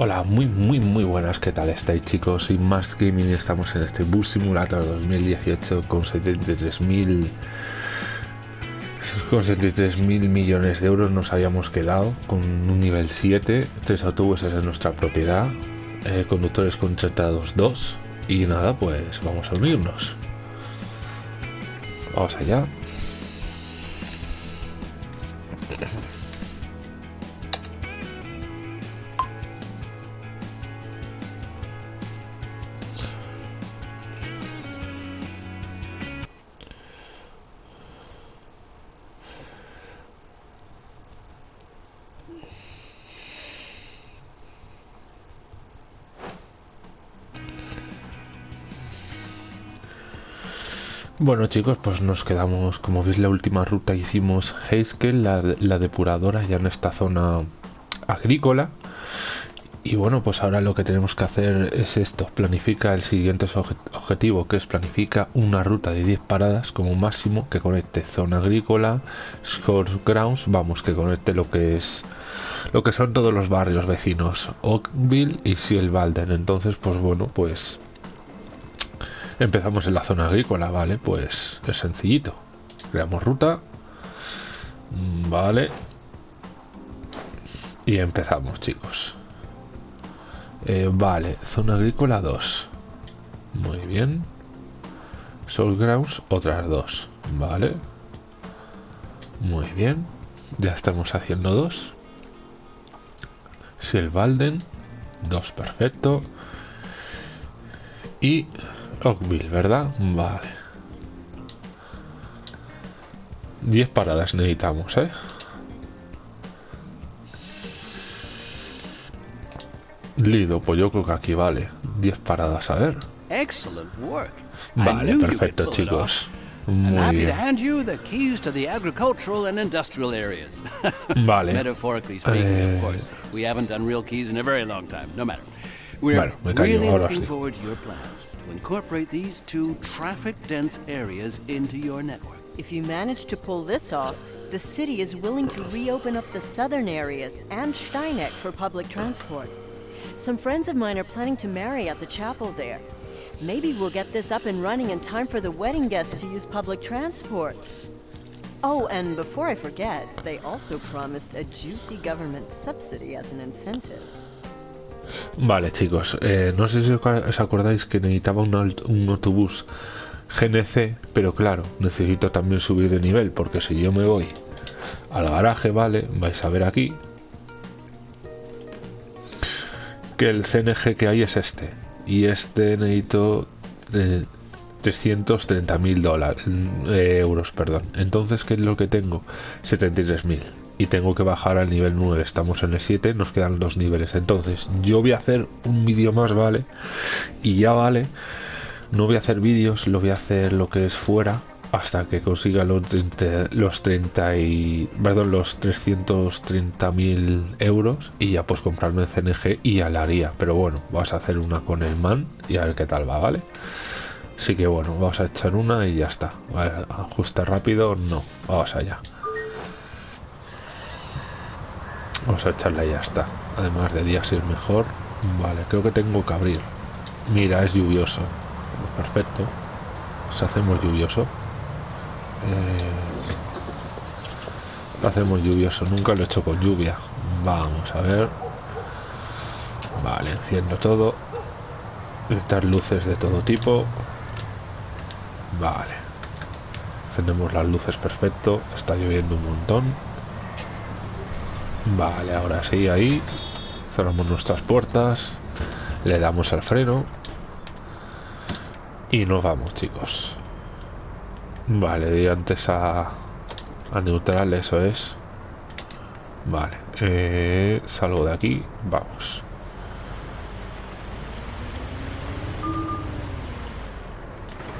Hola, muy muy muy buenas, ¿qué tal estáis chicos? Y más gaming estamos en este Bus Simulator 2018 con 73.000 con 73.000 millones de euros nos habíamos quedado con un nivel 7, tres autobuses en nuestra propiedad, eh, conductores contratados 2 y nada, pues vamos a unirnos. Vamos allá. Bueno chicos, pues nos quedamos, como veis la última ruta hicimos Heiskel, la, la depuradora ya en esta zona agrícola. Y bueno, pues ahora lo que tenemos que hacer es esto, planifica el siguiente objetivo, que es planifica una ruta de 10 paradas como máximo que conecte zona agrícola, Score Grounds, vamos, que conecte lo que es lo que son todos los barrios vecinos, Oakville y Sielvalden. Entonces, pues bueno, pues Empezamos en la zona agrícola, vale, pues es sencillito. Creamos ruta. Mm, vale. Y empezamos, chicos. Eh, vale, zona agrícola 2. Muy bien. Soul Grounds, otras dos. Vale. Muy bien. Ya estamos haciendo dos. Silvalden, dos, perfecto. Y Oakville, ¿verdad? Vale. 10 paradas necesitamos, ¿eh? Lido, pues yo creo que aquí vale. 10 paradas, a ver. Vale, perfecto, chicos. Muy I'm happy bien. to hand you the keys to the agricultural and industrial areas. Vale. Metaphorically speaking, Eh. Of course. We haven't done real keys in a very long time. No matter. We're Bueno, me callo, really ahora looking sí. forward to your plans to incorporate these two traffic-dense areas into your network. If you manage to pull this off, the city is willing to reopen up the southern areas and Steineck for public transport. Some friends of mine are planning to marry at the chapel there. Maybe we'll get this up and running in time for the wedding guests to use public transport. Oh, and before I forget, they also promised a juicy government subsidy as an incentive. Vale, chicos. eh, no sé si os acordáis que necesitaba un, aut- un autobús GNC, pero claro, necesito también subir de nivel, porque si yo me voy al garaje, vale, vais a ver aquí que el CNG que hay es este. Y este necesito de 330.000 dólares, eh, euros, perdón. Entonces, ¿qué es lo que tengo? 73.000. Y tengo que bajar al nivel 9. Estamos en el 7, nos quedan dos niveles. Entonces, yo voy a hacer un vídeo más, ¿vale? Y ya vale. No voy a hacer vídeos, lo voy a hacer lo que es fuera hasta que consiga los 30, los 30 y perdón los 330.000 euros y ya pues comprarme el CNG y ya la haría pero bueno vamos a hacer una con el man y a ver qué tal va vale así que bueno vamos a echar una y ya está Vale, ajuste rápido no vamos allá vamos a echarla y ya está. Además de día si es mejor vale creo que tengo que abrir. Mira es lluvioso. Perfecto. Si hacemos lluvioso. Eh, hacemos lluvioso. Nunca lo he hecho con lluvia. Vamos a ver. Vale enciendo todo. Estas luces de todo tipo. Vale. Encendemos las luces perfecto. Está lloviendo un montón vale ahora sí ahí cerramos nuestras puertas le damos al freno y nos vamos chicos Vale, di antes a, a neutral, eso es. Vale, eh, salgo de aquí, vamos.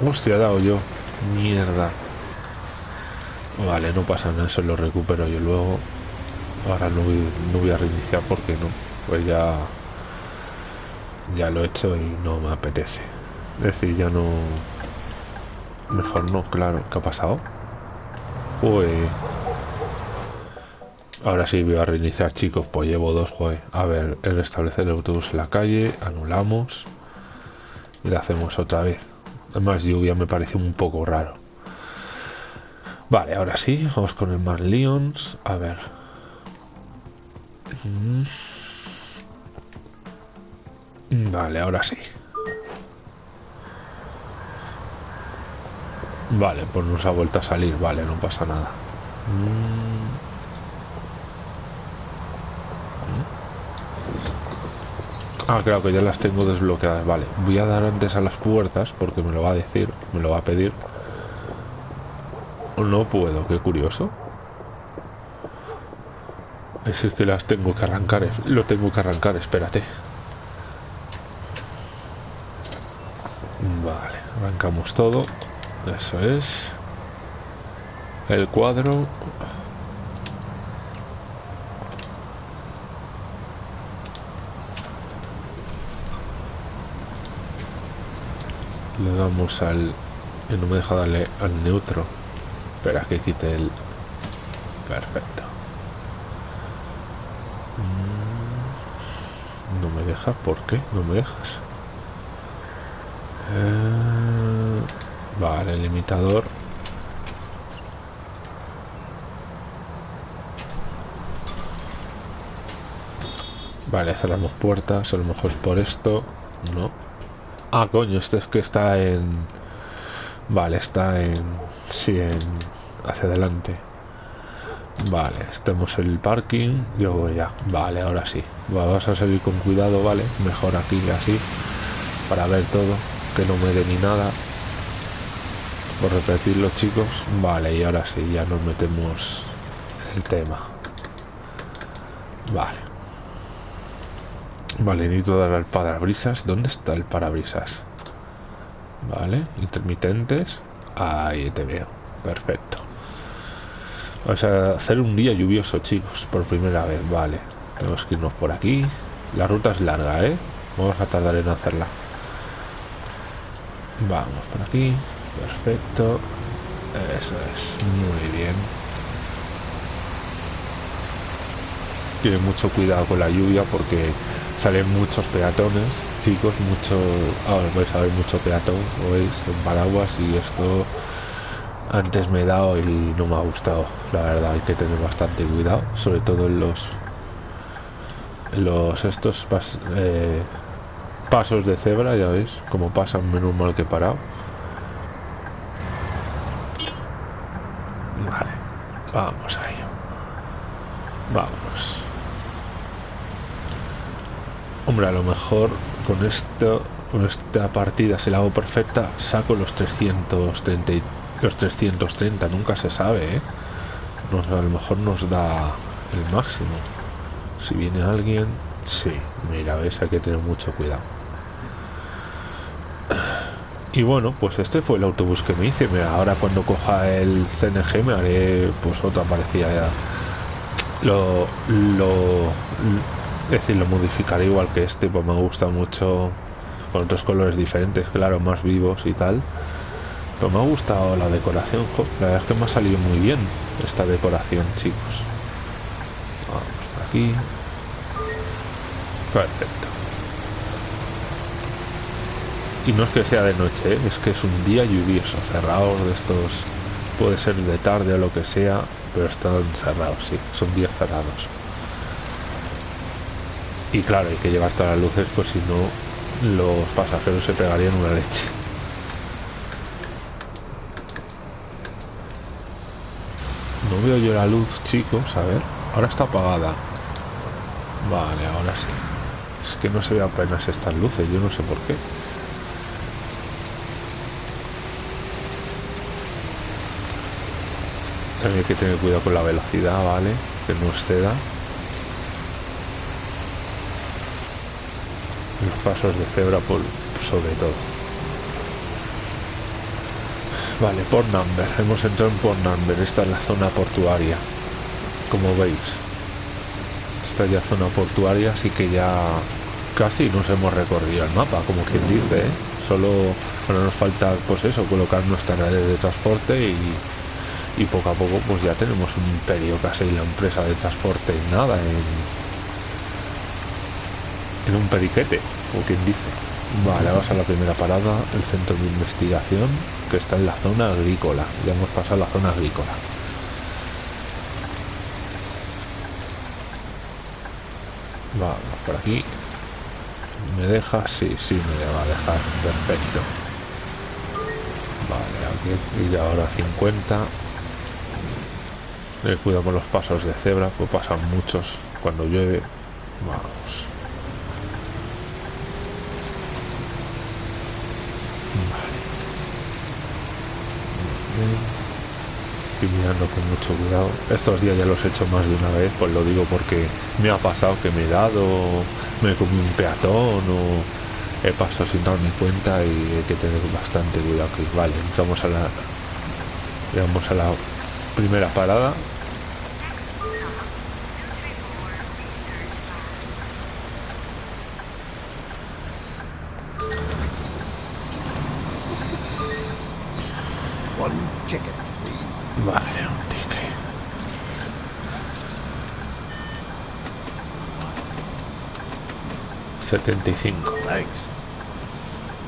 Hostia, he dado yo. Mierda. Vale, no pasa nada, eso lo recupero yo luego. Ahora no voy, no voy a reiniciar porque no. Pues ya... Ya lo he hecho y no me apetece. Es decir, ya no... Mejor no, claro. ¿Qué ha pasado? Uy. Ahora sí voy a reiniciar, chicos. Pues llevo dos, joder. A ver, el restablecer el autobús en la calle. Anulamos. Y lo hacemos otra vez. Además, lluvia me parece un poco raro. Vale, ahora sí. Vamos con el más Lions. A ver. Vale, ahora sí. Vale, pues nos ha vuelto a salir. Vale, no pasa nada. Mm. Ah, claro que ya las tengo desbloqueadas. Vale, voy a dar antes a las puertas porque me lo va a decir, me lo va a pedir. No puedo, qué curioso. Es que las tengo que arrancar, lo tengo que arrancar, espérate. Vale, arrancamos todo. Eso es. El cuadro. le damos al no me deja darle al neutro espera que quite el perfecto ¿por qué? no me dejas eh, vale el limitador vale cerramos puertas a lo mejor es por esto no Ah, coño, este es que está en... Vale, está en... Sí, en... Hacia adelante. Vale, estamos en el parking. Yo ya. Vale, ahora sí. Vamos a salir con cuidado, ¿vale? Mejor aquí que así. Para ver todo. Que no me dé ni nada. Por repetirlo, chicos. Vale, y ahora sí, ya nos metemos el tema. Vale. Vale, necesito dar al parabrisas. ¿Dónde está el parabrisas? Vale, intermitentes. Ahí te veo. Perfecto. Vamos a hacer un día lluvioso, chicos, por primera vez. Vale, tenemos que irnos por aquí. La ruta es larga, ¿eh? Vamos a tardar en hacerla. Vamos por aquí. Perfecto. Eso es. Muy bien. Tiene mucho cuidado con la lluvia porque salen muchos peatones, chicos, mucho, ahora vais a ver mucho peatón, veis, en paraguas y esto antes me he dado y no me ha gustado, la verdad hay que tener bastante cuidado, sobre todo en los los estos eh, pasos de cebra, ya veis, como pasan menos mal que parado. Vale, vamos a ello. Vamos. Hombre, a lo mejor con esto, con esta partida, si la hago perfecta, saco los 330 los 330, nunca se sabe, ¿eh? a lo mejor nos da el máximo. Si viene alguien, sí, mira, ves, hay que tener mucho cuidado. Y bueno, pues este fue el autobús que me hice. ahora cuando coja el CNG me haré pues otra parecida Lo, lo, es decir, lo modificaré igual que este, pues me gusta mucho con otros colores diferentes, claro, más vivos y tal. Pero me ha gustado la decoración, la verdad es que me ha salido muy bien esta decoración, chicos. Vamos por aquí. Perfecto. Y no es que sea de noche, ¿eh? es que es un día lluvioso, cerrados de estos, puede ser de tarde o lo que sea, pero están cerrados, sí, son días cerrados y claro hay que llevar todas las luces pues si no los pasajeros se pegarían una leche no veo yo la luz chicos a ver ahora está apagada. Vale ahora sí. Es que no se ve apenas estas luces yo no sé por qué. También hay que tener cuidado con la velocidad vale que no exceda. Los pasos de cebra por sobre todo vale por number. Hemos entrado en por number. Esta es la zona portuaria. Como veis esta ya zona portuaria así que ya casi nos hemos recorrido el mapa como quien dice ¿eh? solo nos falta pues eso colocar nuestra red de transporte y, y poco a poco pues ya tenemos un imperio casi la empresa de transporte. Nada en, en un periquete o quien dice vale vamos a la primera parada. El centro de investigación que está en la zona agrícola. Ya hemos pasado la zona agrícola. Vamos por aquí. Me deja sí sí me va a dejar. Perfecto. Vale aquí y ahora 50 eh, cuidado con los pasos de cebra, pues pasan muchos cuando llueve. Vamos. Vale. Estoy mirando con mucho cuidado. Estos días ya los he hecho más de una vez, pues lo digo porque me ha pasado que me he dado, me he comido un peatón o he pasado sin darme cuenta y hay que tener bastante cuidado. Que vale, entramos a la, vamos a la primera parada 75.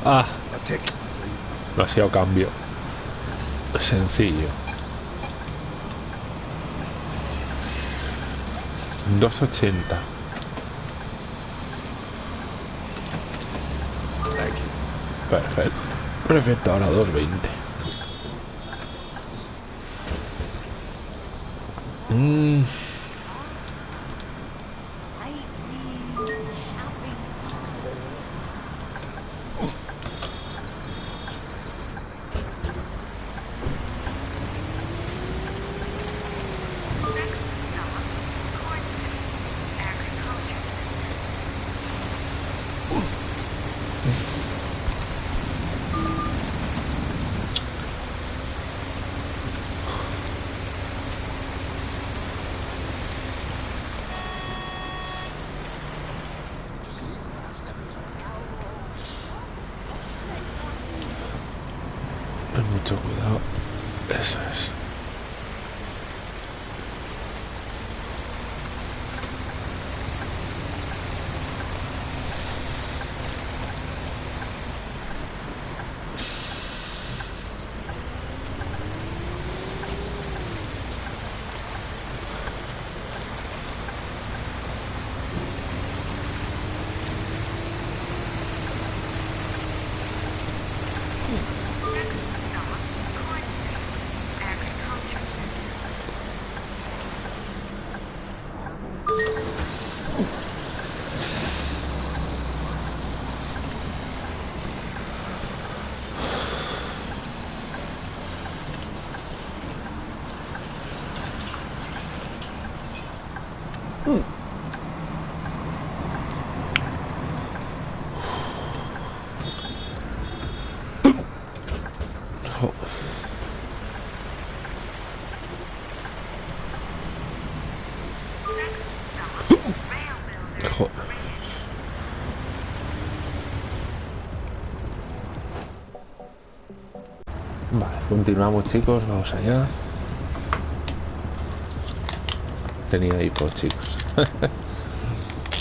Ah, demasiado cambio. Sencillo. 280. Perfecto. Perfecto, ahora 220. Mmm. Continuamos chicos, vamos allá. Tenía hipo chicos.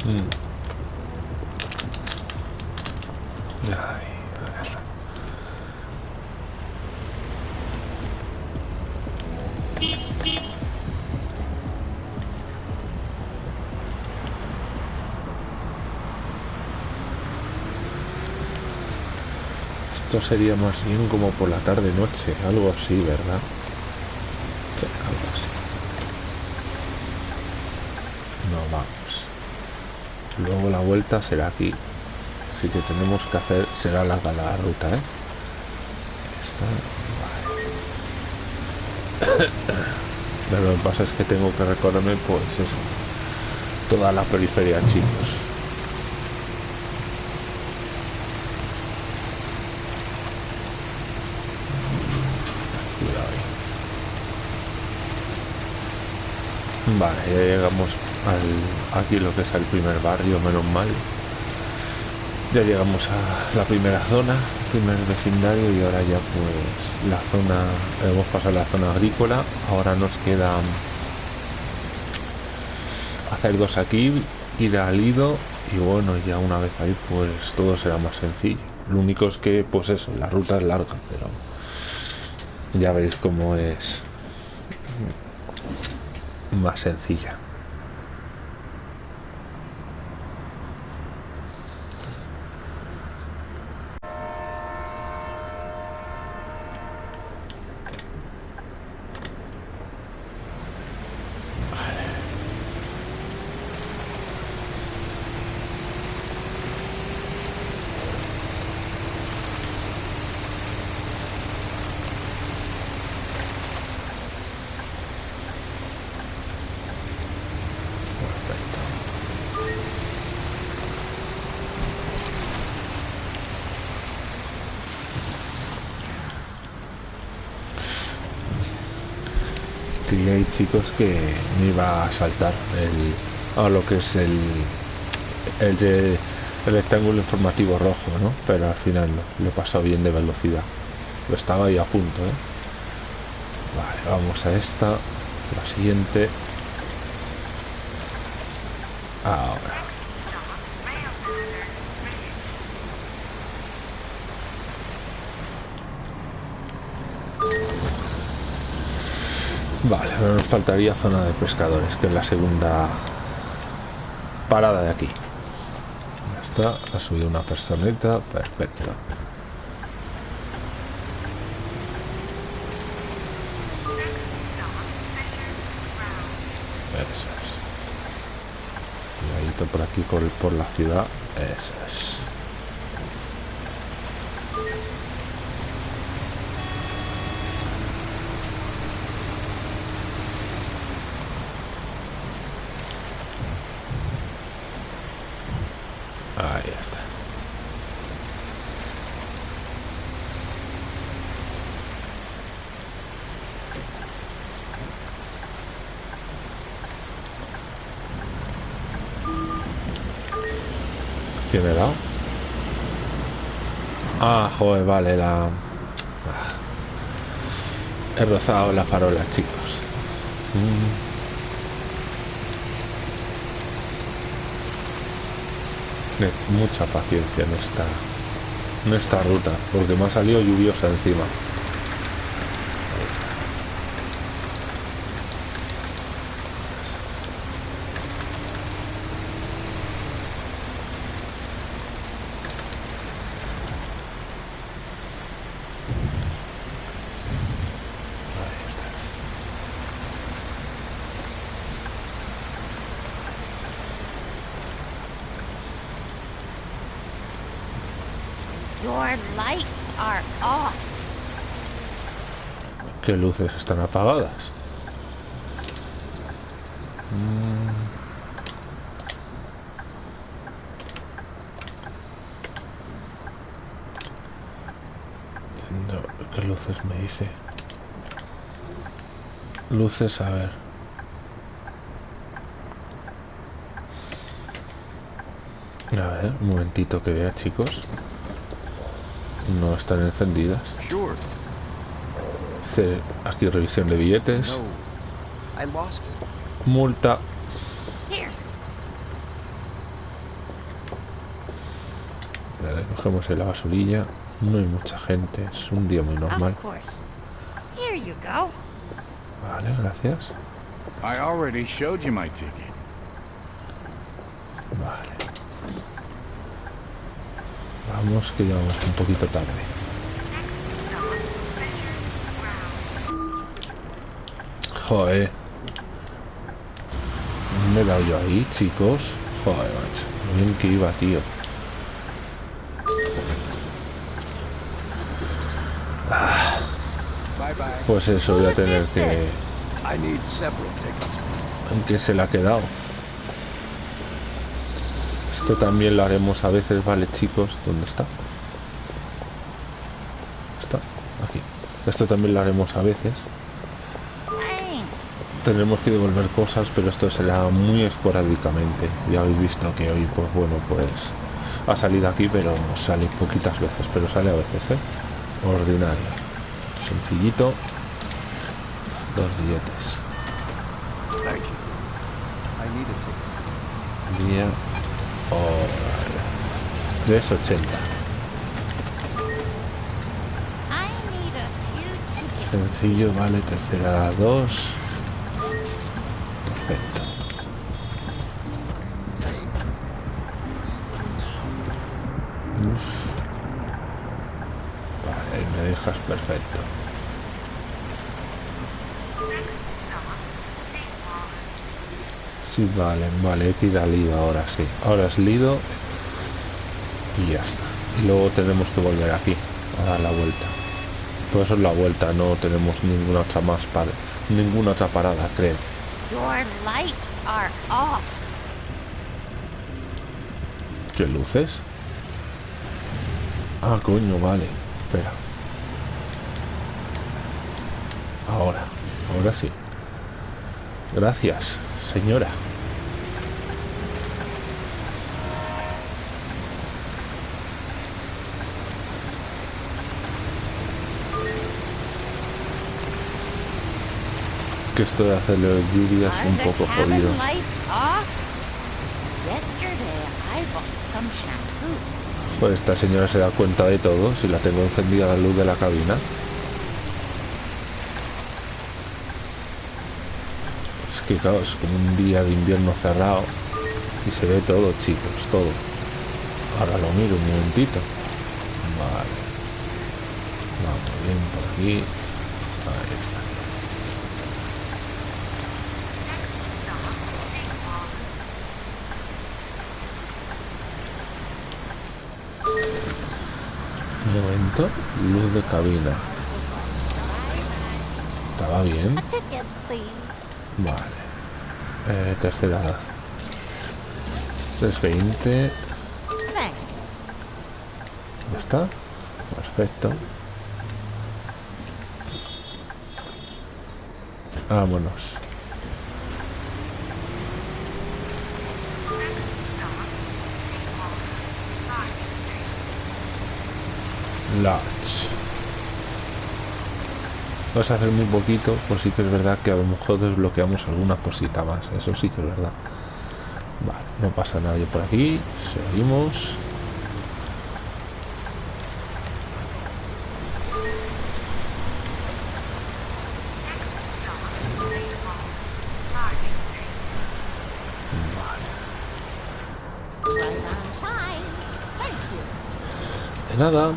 Mm. Ay, a ver. Sería más bien como por la tarde noche, algo así, ¿verdad? Algo así. No vamos. Luego la vuelta será aquí. Así que tenemos que hacer, será larga la ruta, ¿eh? Esta, vale. Pero lo que pasa es que tengo que recorrerme, pues eso, toda la periferia, chicos. Cuidado ahí. Vale, ya llegamos al, aquí lo que es el primer barrio, menos mal. Ya llegamos a la primera zona, primer vecindario y ahora ya pues la zona, hemos pasado la zona agrícola, ahora nos queda hacer dos aquí, ir al ido y bueno, ya una vez ahí pues todo será más sencillo. Lo único es que pues eso, la ruta es larga, pero ya veréis cómo es más sencilla. Perfecto. Creíais chicos que me iba a saltar a lo que es el el el rectángulo informativo rojo, ¿no? Pero al final lo he pasado bien de velocidad. Lo estaba ahí a punto, ¿eh? Vale, vamos a esta, la siguiente. Ahora. Vale, ahora nos faltaría zona de pescadores, que es la segunda parada de aquí. Ya está, ha subido una personeta, perfecto. Eso es. Por aquí, por, por la ciudad. Eso es. Ahí está. ¿Quién me he dado? Ah, joder, la... He rozado la farola, chicos. Mm. Mucha paciencia en esta, en esta ruta, porque me ha salido lluviosa encima. Ahí está. Your lights are off. ¿Qué luces están apagadas? ¿Qué luces me dice? Luces, a ver. A ver, un momentito que vea, chicos. No están encendidas. Aquí revisión de billetes. No. I lost it. Multa. Here, Vale, cogemos en la basurilla. No hay mucha gente. Es un día muy normal. Vale, gracias. I already showed you my ticket. Vale. Vamos que ya vamos un poquito tarde. Joder. Me he dado yo ahí, chicos. Joder, macho. Bien que iba, tío. Pues eso, voy a tener que... I need several tickets. ¿En qué se le ha quedado? Esto también lo haremos a veces, ¿vale, chicos? ¿Dónde está? Está aquí. Esto también lo haremos a veces. Tendremos que devolver cosas, pero esto será muy esporádicamente. Ya habéis visto que hoy, pues bueno, pues Ha salido aquí, pero sale poquitas veces, pero sale a veces, ¿eh? Ordinario. Sencillito. Dos billetes. Thank you. I need a ticket. Día. Hora. 380. I need a few tickets. Sencillo, vale, tercera 2. Perfecto. Vale, me dejas perfecto. Sí, vale, vale, ir al Lido ahora sí. Ahora es Lido y ya está. Y luego tenemos que volver aquí a dar la vuelta. Por eso es la vuelta, no tenemos ninguna otra más para ninguna otra parada, creo. Your lights are off. ¿Qué luces? Ah, coño, vale. Espera. Ahora, ahora sí. Gracias, señora. Que esto de hacerle lluvia es Are un poco jodido. Pues esta señora se da cuenta de todo si la tengo encendida la luz de la cabina. Es que claro, es como un día de invierno cerrado y se ve todo, chicos, todo. Ahora lo miro un momentito. Vale. Vamos bien por aquí. Ahí está. Luz de cabina. ¿Estaba bien? Vale. Eh, tercera. 320. Thanks. ¿Ya está? Perfecto. Vámonos. Large. Vas a hacer muy poquito, pues sí que es verdad que a lo mejor desbloqueamos alguna cosita más. Eso sí que es verdad. Vale, no pasa nadie por aquí. Seguimos. De nada.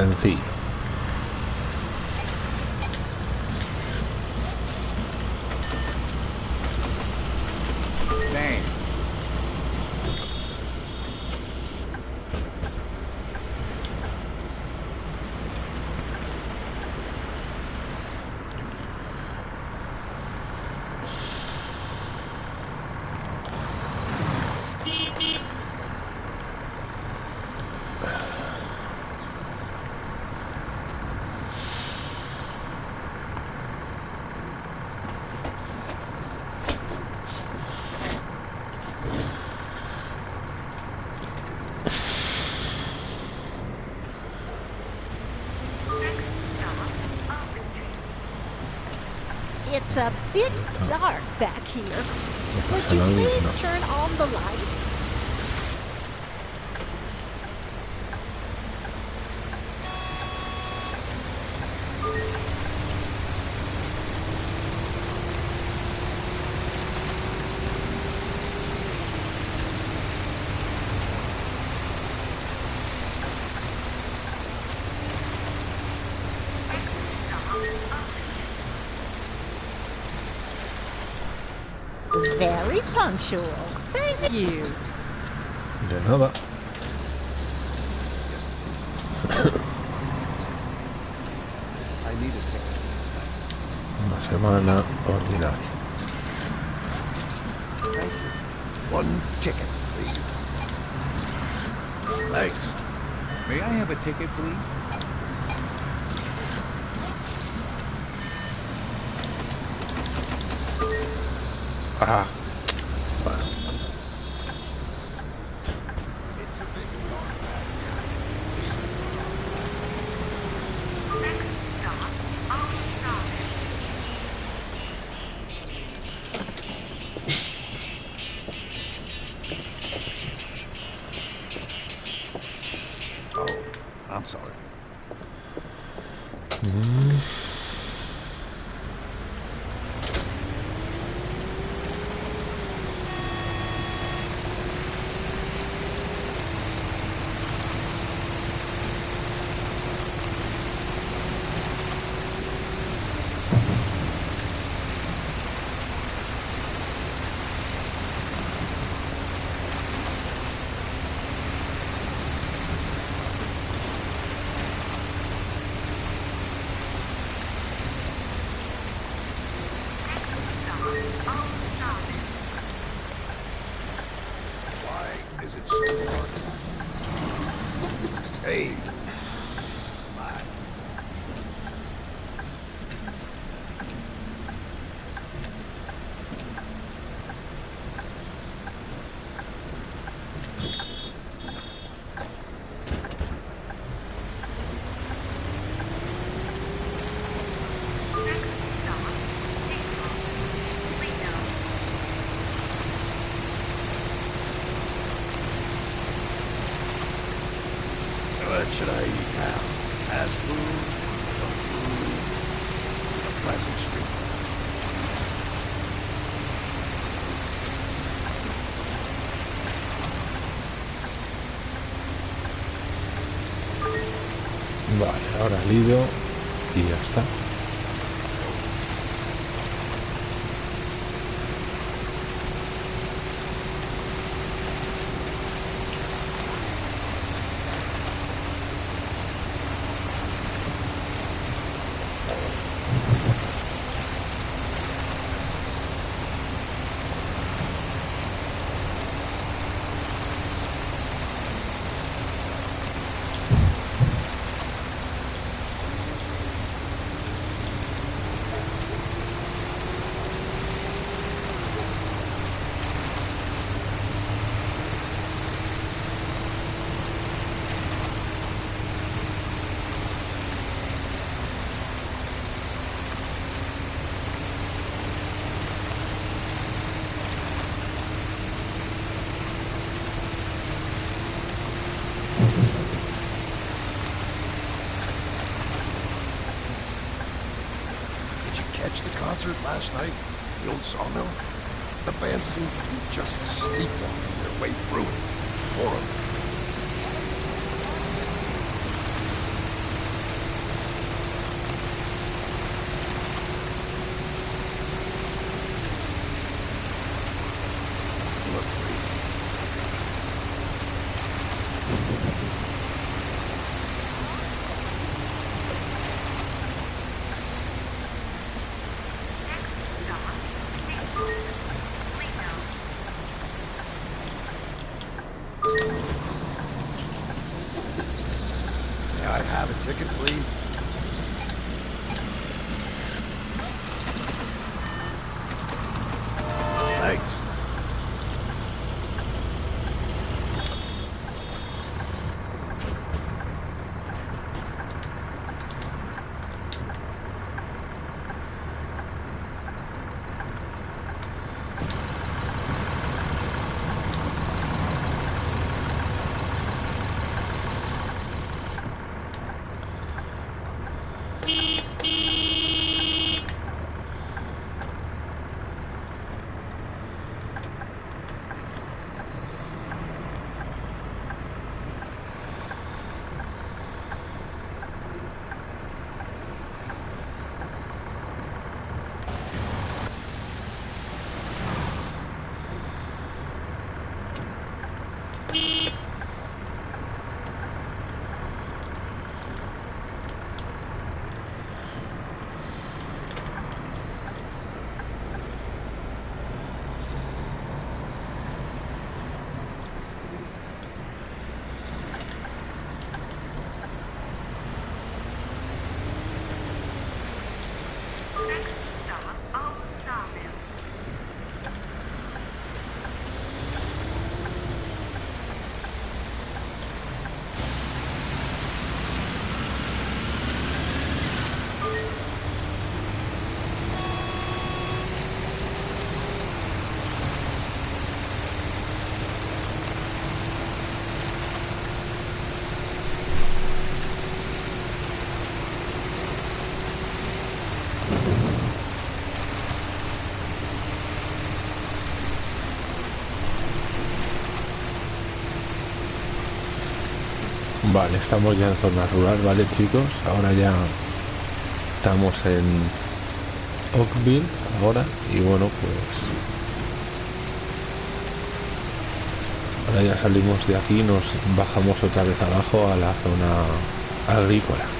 10 feet. It's a bit dark back here. Would you please turn on the lights? Very punctual. Thank you. De nada. I need a ticket. Una semana ordinaria. Thank you. One ticket, please. Thanks. May I have a ticket, please? Vale, ahora Lido y ya está. Vale, estamos ya en zona rural, ¿vale chicos? Ahora ya estamos en Oakville ahora y bueno pues ahora ya salimos de aquí nos bajamos otra vez abajo a la zona agrícola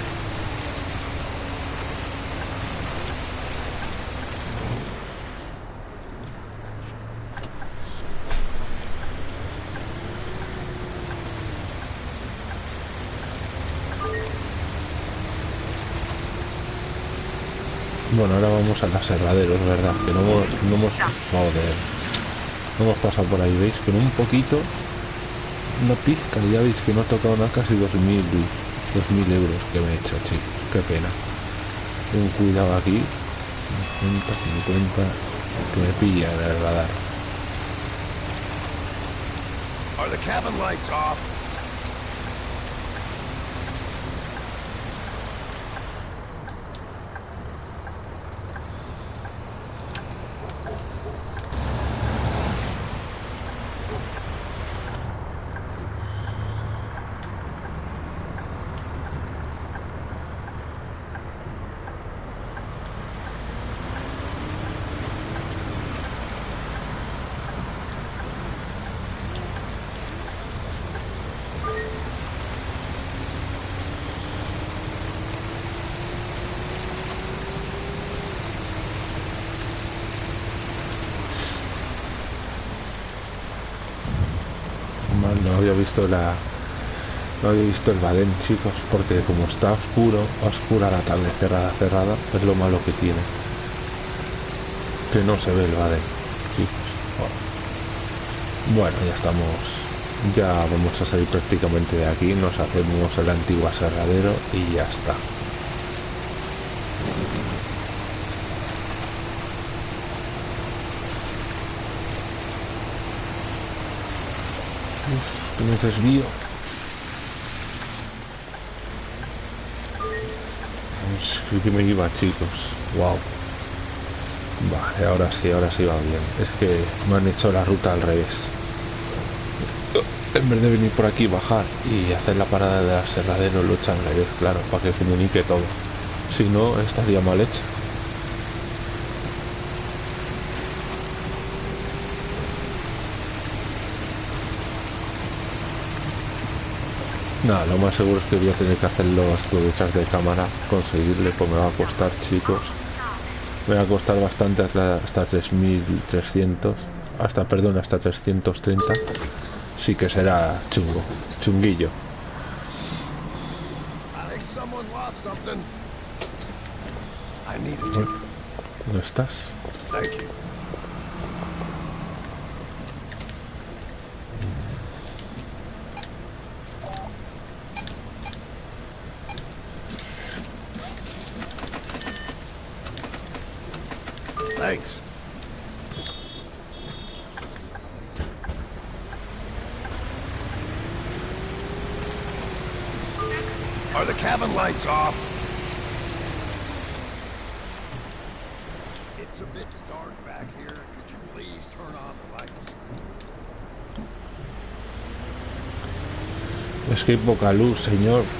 Bueno, ahora vamos al aserradero, es verdad, que no hemos, no hemos, joder, no hemos pasado por ahí, veis, que un poquito, una pizca, ya veis que no he tocado nada, casi 2.000 2.000 euros que me he hecho, chicos, qué pena. Un cuidado aquí, 50, 50, que me pilla en el radar. Are the cabin lights off? Mal, no había visto la no había visto el badén chicos porque como está oscuro oscura la tarde cerrada cerrada es lo malo que tiene. Que no se ve el badén chicos. Bueno ya estamos ya vamos a salir prácticamente de aquí nos hacemos el antiguo aserradero y ya está Uf, que me desvío Pues, que me iba chicos. Wow vale ahora sí ahora sí va bien. Es que me han hecho la ruta al revés. En vez de venir por aquí bajar y hacer la parada de aserradero lo echan al revés claro para que comunique todo. Si no estaría mal hecha Nada, lo más seguro es que voy a tener que hacerlo hasta detrás de cámara, conseguirle, pues me va a costar, chicos. Me va a costar bastante hasta, hasta 3300, hasta, perdón, hasta 330. Sí que será chungo, chunguillo. I think someone lost something. I need a tip. ¿Dónde estás? Thank you. Thanks. Are the cabin lights off? It's a bit dark back here. Could you please turn on the lights? Es que hay poca luz, señor.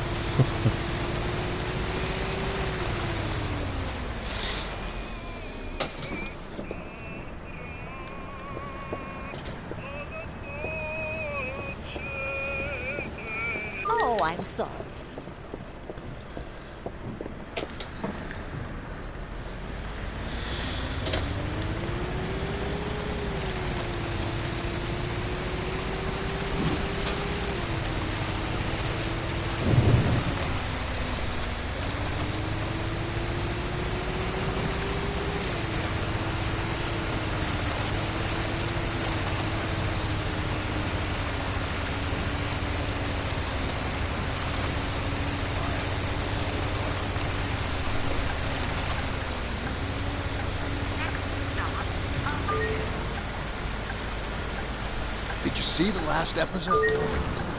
See the last episode?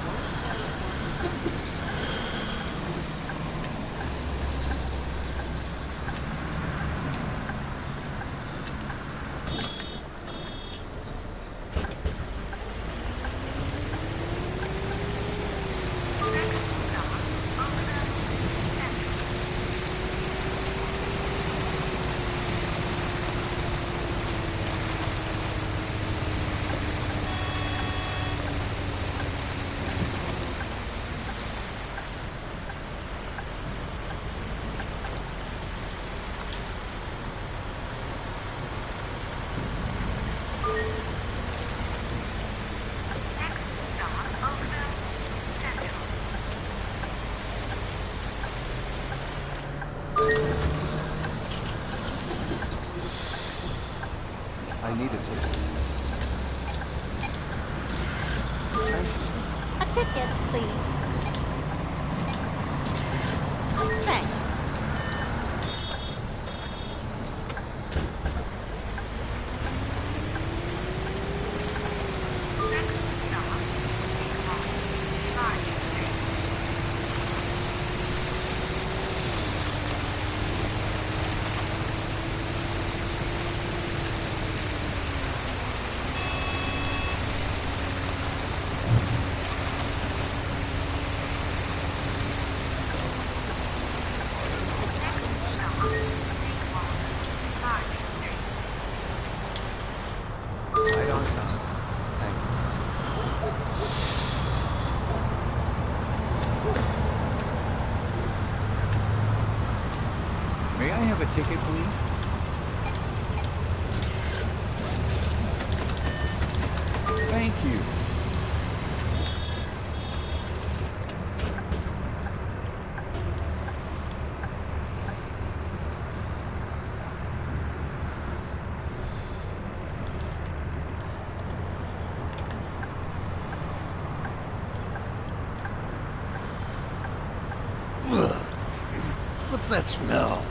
that smell?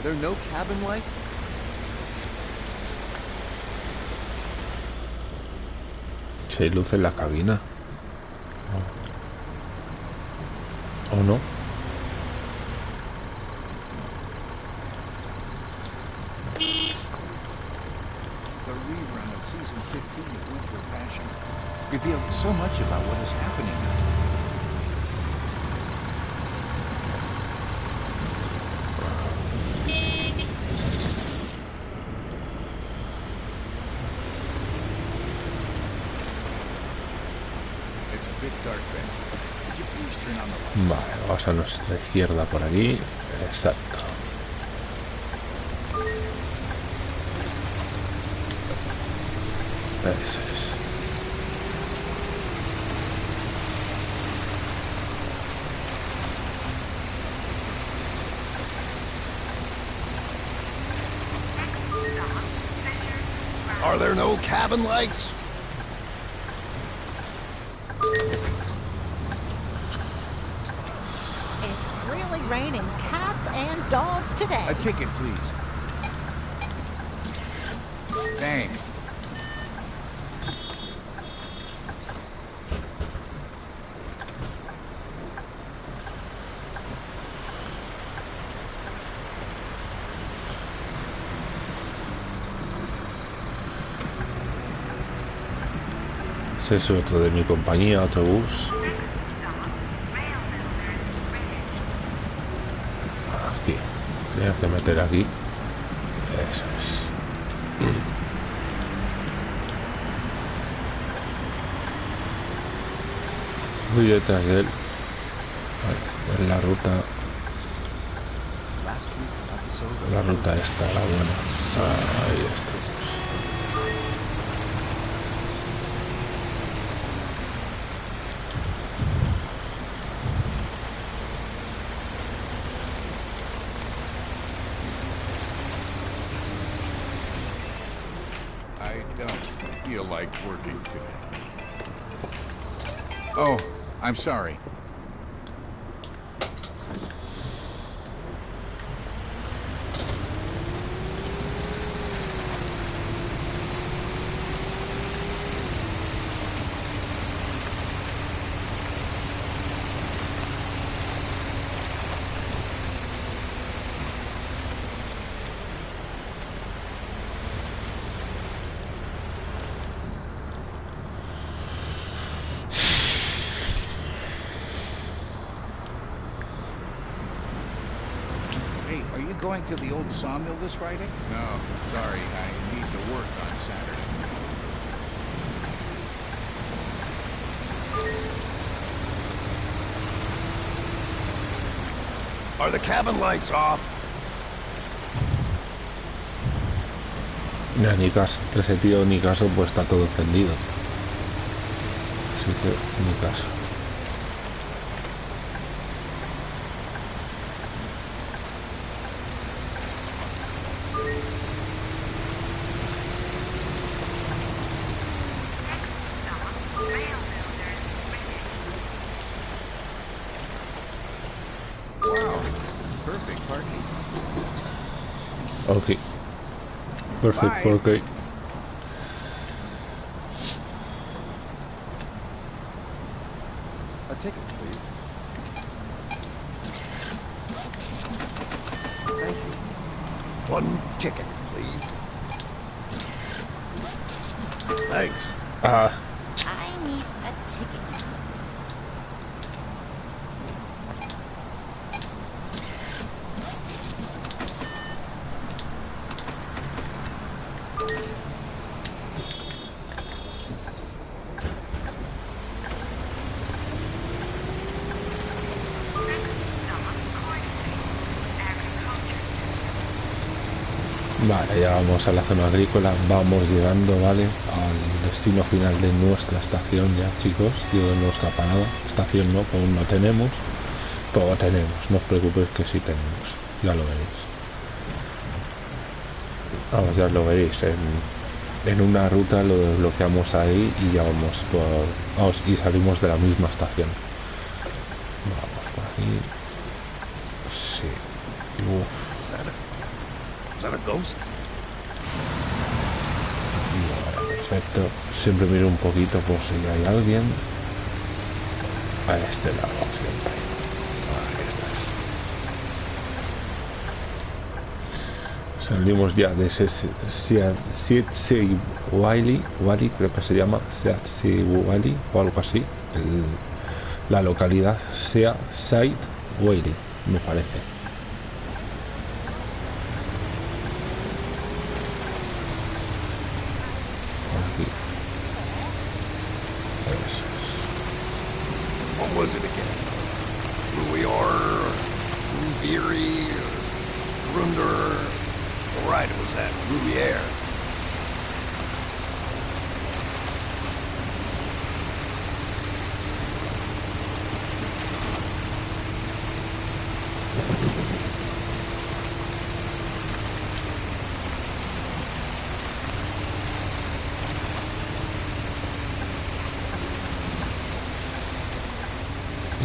Are there no cabin lights? Si hay luz en la cabina. Oh. ¿O oh. oh, no? por aquí. Exacto. Eso es. Are there no cabin lights? A ticket, please. Thanks. Eso, otro de mi compañía, autobús. Meter aquí. Eso es. Voy detrás de él. Vale, en la ruta. La ruta esta, la buena. Ahí está. I'm sorry. Hey, are you going to the old sawmill this Friday? No, sorry. I need to work on Saturday. Are the cabin lights off? No, ni caso. Ese tío ni caso, pues está todo encendido. Así que ni caso. Perfect, 4K. A la zona agrícola. Vamos llegando, ¿vale? Al destino final de nuestra estación ya, chicos. Digo, de nuestra parada. Estación no, aún no tenemos. Pero tenemos, no os preocupéis que sí tenemos. Ya lo veréis. Vamos, ya lo veréis. En, en una ruta lo desbloqueamos ahí y ya vamos por... Vamos, y salimos de la misma estación. Vamos por aquí. Sí. Vale, perfecto. Siempre miro un poquito por si hay alguien. A este lado siempre. Ahí estás. Salimos ya de ese Sitsi Wali, Wali creo que se llama Sitsi Wali o algo así. La localidad sea Side Wali, me parece. Aquí. Eso es. What was it again? Ruior, Ruviri, Grunder. All right, it was that Ruier.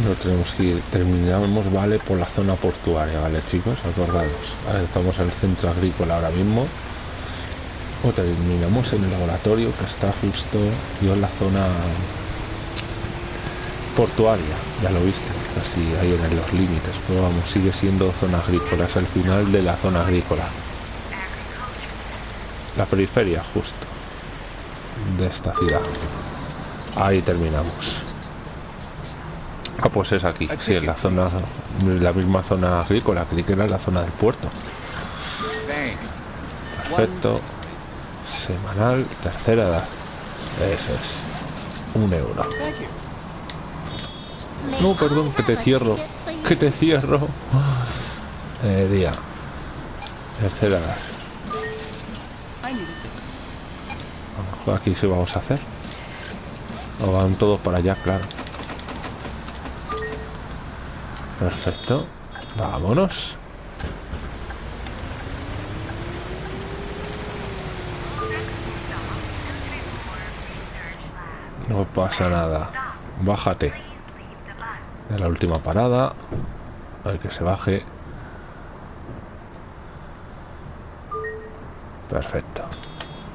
No tenemos que ir, terminamos, por la zona portuaria, vale, chicos, acordados. Estamos en el centro agrícola ahora mismo. Terminamos en el laboratorio que está justo yo en la zona portuaria, ya lo viste, casi ahí en los límites, pero vamos, sigue siendo zona agrícola, es el final de la zona agrícola. La periferia justo de esta ciudad. Ahí terminamos. Ah, pues es aquí. Sí, en la zona, la misma zona agrícola. Creí que era la zona del puerto. Perfecto. Semanal, tercera edad. Eso es. Un euro. No, perdón, que te cierro. Que te cierro. Eh, día. Tercera edad. Aquí sí vamos a hacer. O van todos para allá, claro. Perfecto. Vámonos. No pasa nada. Bájate. En la última parada. A ver que se baje. Perfecto.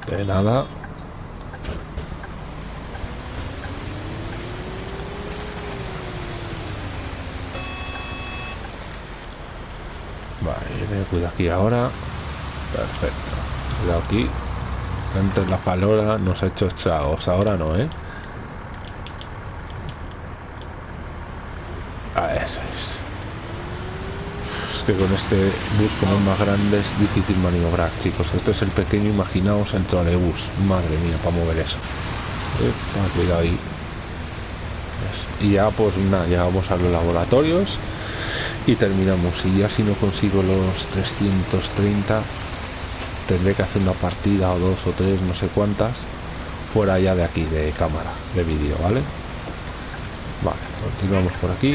De nada. Me cuidado aquí ahora. Perfecto. Cuidado aquí. Antes la palora nos ha hecho estragos. Ahora no, ¿eh? Ah, eso es. Es que con este bus como más grande es difícil maniobrar, chicos. Este es el pequeño, imaginaos el trolebús. Madre mía, para mover eso. Epa, cuidado ahí. Pues, Y ya pues nada, llegamos a los laboratorios y terminamos. Y ya si no consigo los 330, tendré que hacer una partida o dos o tres, no sé cuántas, fuera ya de aquí, de cámara, de vídeo, ¿vale? Vale, continuamos por aquí.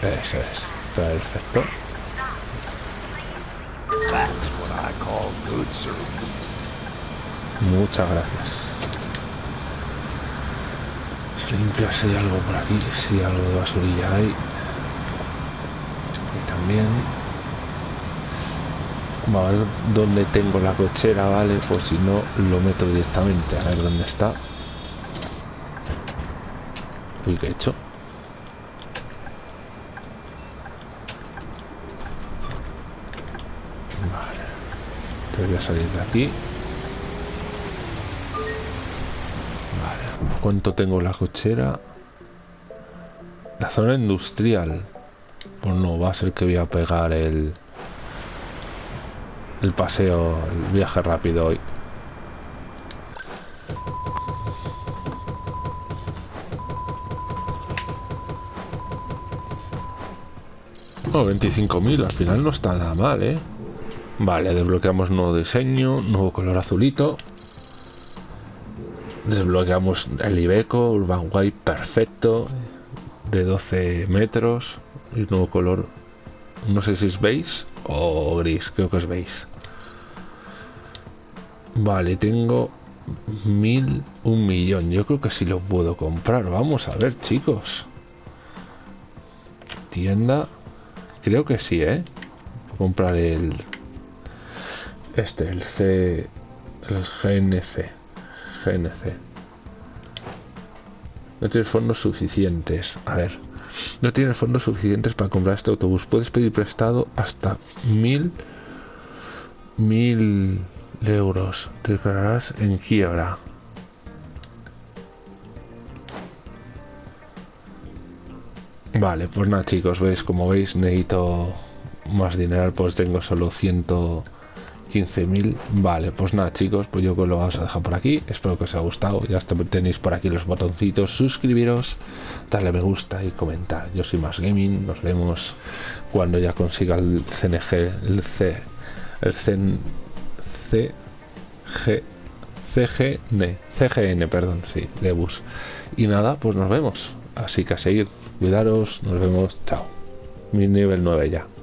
Eso es, perfecto. Muchas gracias. Limpia si hay algo por aquí, si algo de basurilla hay. También. A ver dónde tengo la cochera, ¿vale? Pues si no, lo meto directamente. A ver dónde está. Uy, ¿qué he hecho? Vale. Voy a salir de aquí. Vale. ¿Cuánto tengo la cochera? La zona industrial. Pues no, va a ser que voy a pegar el... El paseo, el viaje rápido hoy. Oh, 25.000, al final no está nada mal, ¿eh? Vale, desbloqueamos nuevo diseño, nuevo color azulito. Desbloqueamos el Ibeco, Urban White perfecto, de 12 metros. Y nuevo color, no sé si es beige o gris, creo que es beige. Vale, tengo mil, un millón. Yo creo que sí lo puedo comprar. Vamos a ver, chicos. Tienda. Creo que sí, ¿eh? Comprar el... Este, el C... El GNC. GNC. No tienes fondos suficientes. A ver. No tienes fondos suficientes para comprar este autobús. Puedes pedir prestado hasta mil... Mil euros. Te declararás en quiebra. Vale, pues nada chicos, veis, como veis necesito más dinero, pues tengo solo 115.000. Vale, pues nada chicos, pues yo lo vamos a dejar por aquí. Espero que os haya gustado. Ya tenéis por aquí los botoncitos, suscribiros, darle me gusta y comentar. Yo soy más gaming, nos vemos cuando ya consiga el CNG, el C, el CN, C, G, CGN, CGN, perdón, sí, de bus. Y nada, pues nos vemos. Así que a seguir, cuidaros, nos vemos, chao. Mi nivel 9 ya.